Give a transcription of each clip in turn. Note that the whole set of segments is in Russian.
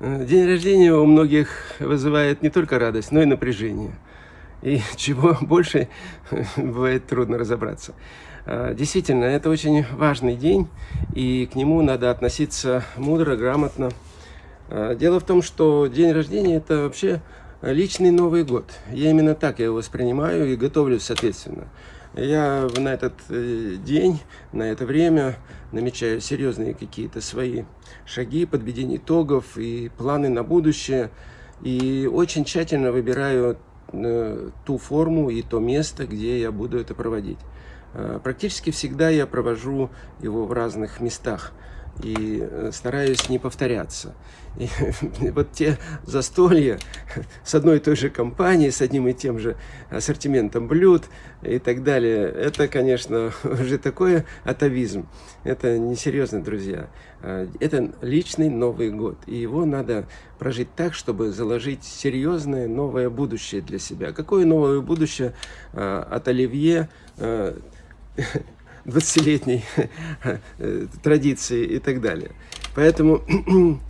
Э, день рождения у многих вызывает не только радость, но и напряжение. И чего больше, бывает трудно разобраться. Э, действительно, это очень важный день, и к нему надо относиться мудро, грамотно. Э, дело в том, что день рождения – это вообще личный Новый год. Я именно так его воспринимаю и готовлюсь соответственно. Я на этот э, день, на это время намечаю серьезные какие-то свои шаги, подведение итогов и планы на будущее. И очень тщательно выбираю э, ту форму и то место, где я буду это проводить. Э, практически всегда я провожу его в разных местах и стараюсь не повторяться. И вот те застолья с одной и той же компанией, с одним и тем же ассортиментом блюд и так далее, это, конечно, уже такой атовизм. Это несерьезно, друзья. А, это личный Новый год, и его надо прожить так, чтобы заложить серьезное новое будущее для себя. Какое новое будущее а, от Оливье а, 20-летней э, традиции и так далее. Поэтому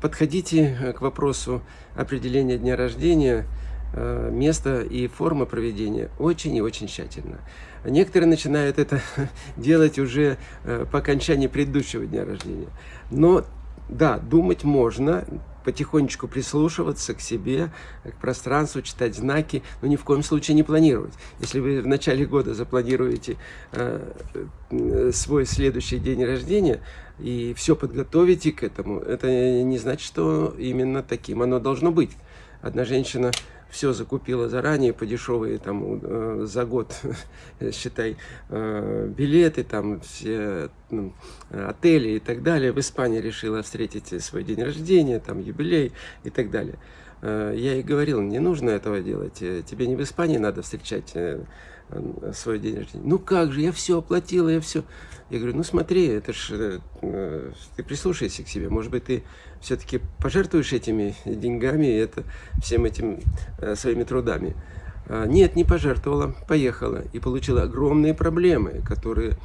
подходите к вопросу определения дня рождения, э, места и формы проведения очень и очень тщательно. Некоторые начинают это делать уже по окончании предыдущего дня рождения. Но да, думать можно, потихонечку прислушиваться к себе, к пространству, читать знаки, но ни в коем случае не планировать. Если вы в начале года запланируете э, э, свой следующий день рождения и все подготовите к этому, это не значит, что именно таким оно должно быть. Одна женщина все закупила заранее по дешевые там э, за год, считай, э, билеты, там все ну, отели и так далее. В Испании решила встретить свой день рождения, там юбилей и так далее. Э, я ей говорил, не нужно этого делать, тебе не в Испании надо встречать свой день рождения. Ну как же, я все оплатила, я все. Я говорю, ну смотри, это ж, э, ты прислушайся к себе, может быть, ты все-таки пожертвуешь этими деньгами, это, всем этим э, своими трудами. А, нет, не пожертвовала, поехала и получила огромные проблемы, которые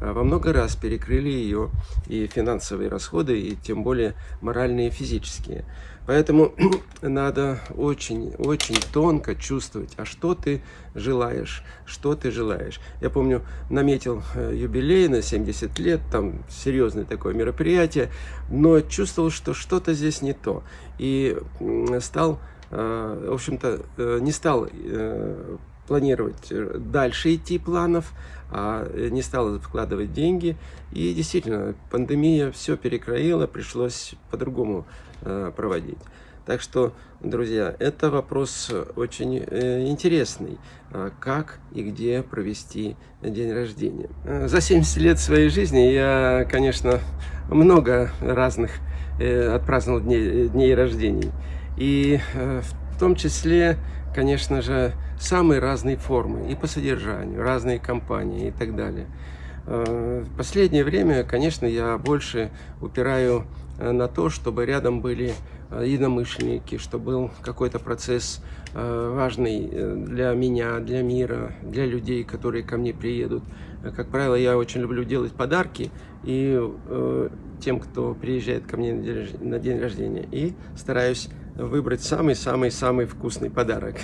а, во много раз перекрыли ее и финансовые расходы, и тем более моральные и физические. Поэтому надо очень-очень тонко чувствовать, а что ты желаешь, что ты желаешь. Я помню, наметил э, юбилей на 70 лет, там серьезное такое мероприятие, но чувствовал, что что-то здесь не то. И стал, в общем-то, э, не стал планировать дальше идти планов, а не стал вкладывать деньги. И действительно, пандемия все перекроила, пришлось по-другому Э, проводить. Так что, друзья, это вопрос очень э, интересный. А как и где провести день рождения. Э, за 70 лет своей жизни я, конечно, много разных отпраздновал дней, дней рождений. И в том числе, конечно же, самые разные формы и по содержанию, разные компании и так далее. В последнее время, конечно, я больше упираю Э, на то, чтобы рядом были э, единомышленники, чтобы был какой-то процесс э, важный для меня, для мира, для людей, которые ко мне приедут. Как правило, я очень люблю делать подарки и тем, кто приезжает ко мне на день рождения, и стараюсь выбрать самый-самый-самый вкусный подарок.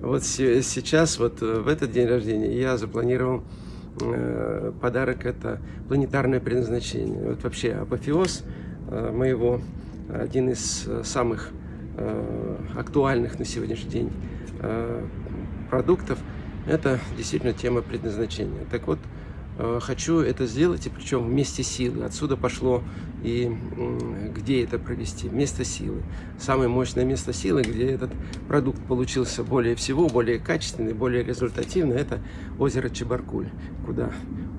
Вот сейчас, вот в этот день рождения я запланировал Э, подарок – это планетарное предназначение. Вот вообще апофеоз э, моего, один из э, самых актуальных на сегодняшний день продуктов – это действительно тема предназначения. Так вот, Э, хочу это сделать, и причем вместе силы. Отсюда пошло и где это провести. Место силы. Самое мощное место силы, где этот продукт получился более всего, более качественный, более результативный, это озеро Чебаркуль, куда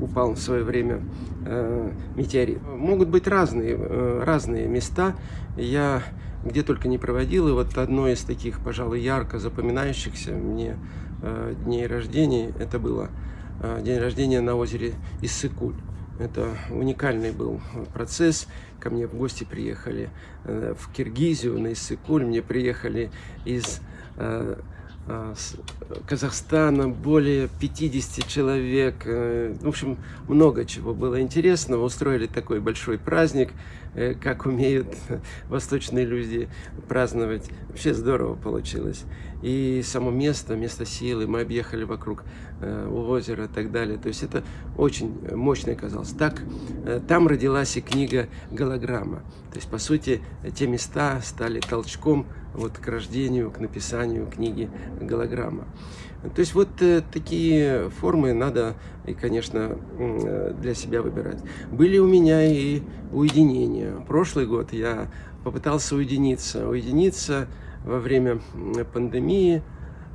упал в свое время э, метеорит. Могут быть разные, э, разные места. Я где только не проводил, и вот одно из таких, пожалуй, ярко запоминающихся мне э, дней рождения, это было Э, день рождения на озере Иссыкуль. Это уникальный был процесс. Ко мне в гости приехали э, в Киргизию, на Иссыкуль. Мне приехали из э, Казахстана более 50 человек. В общем, много чего было интересного. Устроили такой большой праздник. Как умеют восточные люди праздновать. Вообще здорово получилось. И само место, место силы, мы объехали вокруг э, озера и так далее. То есть это очень мощно оказалось. Так, э, там родилась и книга «Голограмма». То есть, по сути, те места стали толчком вот к рождению, к написанию книги «Голограмма». То есть вот э, такие формы надо, и, конечно, э, для себя выбирать. Были у меня и уединения. Прошлый год я попытался уединиться. Уединиться во время пандемии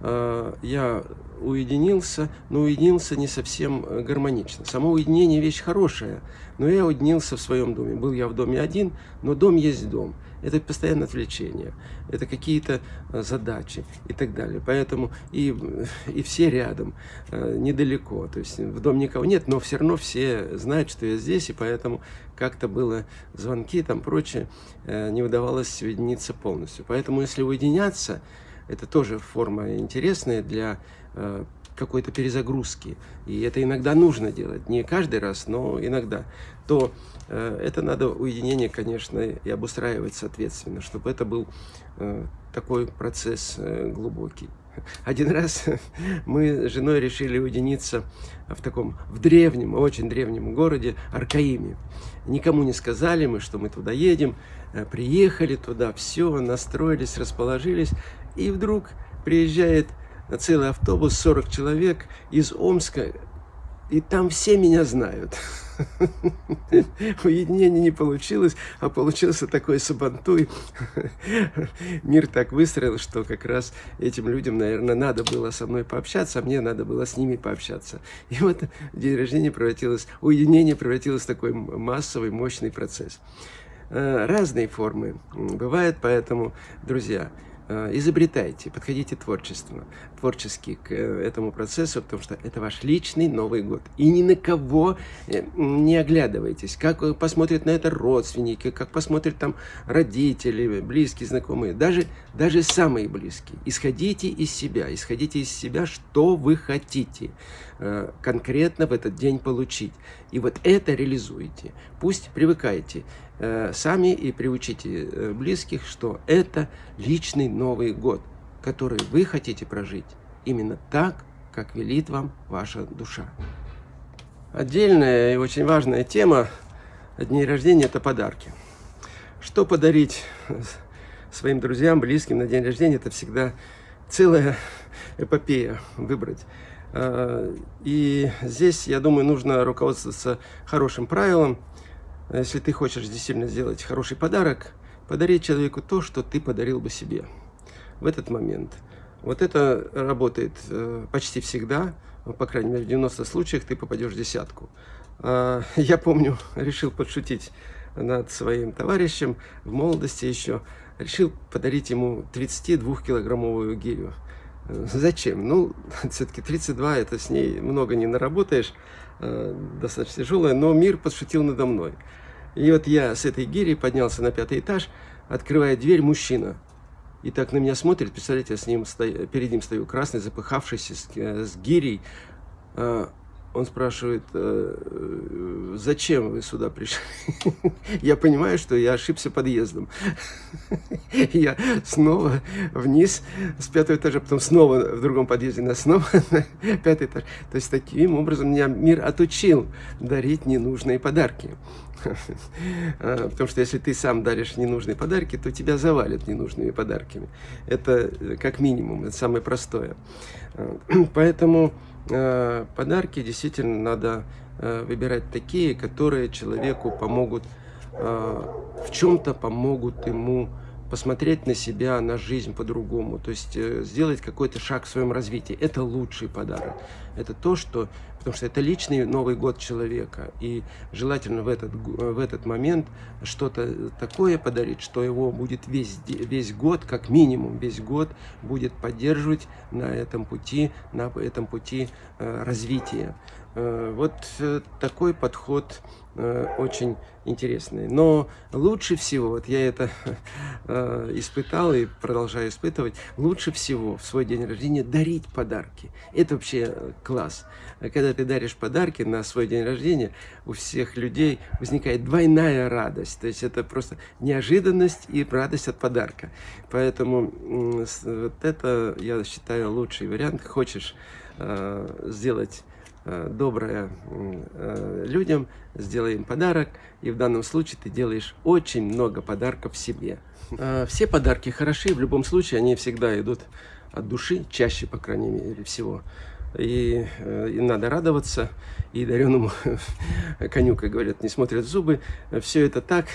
э, я уединился, но уединился не совсем э, гармонично. Само уединение вещь хорошая, но я уединился в своем доме. Был я в доме один, но дом есть дом. Это постоянное отвлечение, это какие-то э, задачи и так далее. Поэтому и, и все рядом, недалеко. То есть в дом никого нет, но все равно все знают, что я здесь, и поэтому как-то было звонки, там прочее, не удавалось уединиться полностью. Поэтому если уединяться, это тоже форма интересная для э, какой-то перезагрузки. И это иногда нужно делать, не каждый раз, но иногда. То э, это надо уединение, конечно, и обустраивать соответственно, чтобы это был э, такой процесс э, глубокий. Один раз мы с женой решили уединиться в таком, в древнем, очень древнем городе Аркаиме. Никому не сказали мы, что мы туда едем, э, приехали туда, все, настроились, расположились, и вдруг приезжает целый автобус, 40 человек из Омска, и там все меня знают. Уединение не получилось, а получился такой сабантуй. Мир так выстроил, что как раз этим людям, наверное, надо было со мной пообщаться, а мне надо было с ними пообщаться. И вот день рождения превратилось, уединение превратилось в такой массовый, мощный процесс. Э, разные формы бывают, поэтому, друзья, изобретайте, подходите творчество, творчески к э, этому процессу, потому что это ваш личный Новый год. И ни на кого э, не оглядывайтесь, как посмотрят на это родственники, как посмотрят там родители, близкие, знакомые, даже, даже самые близкие. Исходите из себя, исходите из себя, что вы хотите конкретно в этот день получить. И вот это реализуйте. Пусть привыкайте Э, сами и приучите э, близких, что это личный Новый год, который вы хотите прожить именно так, как велит вам ваша душа. Отдельная и очень важная тема дней рождения – это подарки. Что подарить своим друзьям, близким на день рождения – это всегда целая эпопея выбрать. И здесь, я думаю, нужно руководствоваться хорошим правилом – если ты хочешь действительно сделать хороший подарок, подари человеку то, что ты подарил бы себе в этот момент. Вот это работает э, почти всегда, по крайней мере, в 90 случаях ты попадешь в десятку. А, я помню, решил подшутить над своим товарищем в молодости еще. Решил подарить ему 32-килограммовую гирю. Зачем? Ну, все-таки 32, это с ней много не наработаешь, э, достаточно тяжелая, но мир подшутил надо мной. И вот я с этой гири поднялся на пятый этаж, открывает дверь мужчина. И так на меня смотрит, представляете, я с ним стою, перед ним стою, красный, запыхавшийся, с, э, с гирей. Он спрашивает, э, зачем вы сюда пришли? Я понимаю, что я ошибся подъездом. Я снова вниз с пятого этажа, потом снова в другом подъезде, на снова на пятый этаж. То есть таким образом меня мир отучил дарить ненужные подарки. А, потому что если ты сам даришь ненужные подарки, то тебя завалят ненужными подарками. Это э, как минимум, это самое простое. А, поэтому э, подарки действительно надо э, выбирать такие, которые человеку помогут, в чем-то помогут ему посмотреть на себя, на жизнь по-другому, то есть э, сделать какой-то шаг в своем развитии. Это лучший подарок. Это то, что... Потому что это личный Новый год человека. И желательно в этот, в этот момент что-то такое подарить, что его будет весь, весь год, как минимум весь год, будет поддерживать на этом пути, на этом пути э, развития. Э, вот э, такой подход э, очень интересный. Но лучше всего, вот я это испытал и продолжаю испытывать, лучше всего в свой день рождения дарить подарки. Это вообще класс. Когда ты даришь подарки на свой день рождения, у всех людей возникает двойная радость. То есть это просто неожиданность и радость от подарка. Поэтому вот это, я считаю, лучший вариант. Хочешь сделать доброе э, людям, сделай им подарок. И в данном случае ты делаешь очень много подарков себе. Э, все подарки хороши, в любом случае они всегда идут от души, чаще, по крайней мере, всего. И, э, и надо радоваться, и дареному коню, как говорят, не смотрят зубы. Все это так.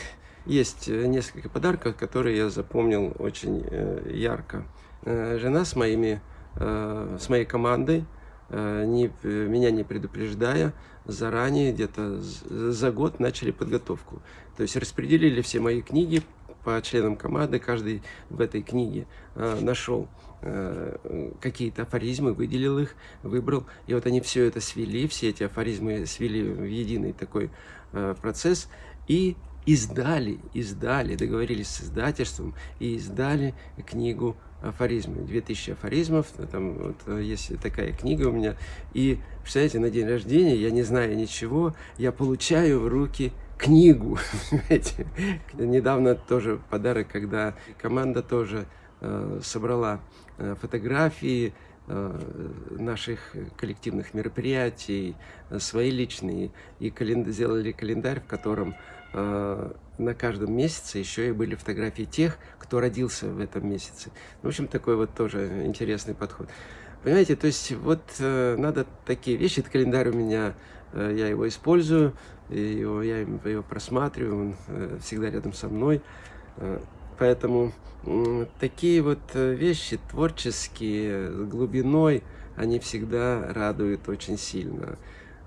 Есть несколько подарков, которые я запомнил очень э, ярко. Э, жена с, моими, с моей командой, не, меня не предупреждая, заранее, где-то за год начали подготовку. То есть распределили все мои книги по членам команды, каждый в этой книге э, нашел э, какие-то афоризмы, выделил их, выбрал. И вот они все это свели, все эти афоризмы свели в единый такой э, процесс и издали, издали, договорились с издательством и издали книгу афоризмы, 2000 афоризмов, там вот, есть такая книга у меня, и, представляете, на день рождения, я не знаю ничего, я получаю в руки книгу. Недавно тоже подарок, когда команда тоже э, собрала э, фотографии э, наших коллективных мероприятий, э, свои личные, и календ... сделали календарь, в котором э, на каждом месяце еще и были фотографии тех, кто родился в этом месяце. В общем, такой вот тоже интересный подход. Понимаете, то есть вот э, надо такие вещи, этот календарь у меня, э, я его использую, и его, я его просматриваю, он э, всегда рядом со мной. Э, поэтому э, такие вот э, вещи творческие, с глубиной, они всегда радуют очень сильно.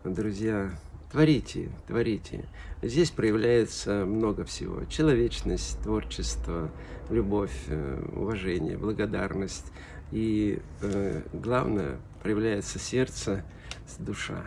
Друзья, творите, творите. Здесь проявляется много всего. Человечность, творчество, любовь, э, уважение, благодарность. И э, главное, проявляется сердце, душа.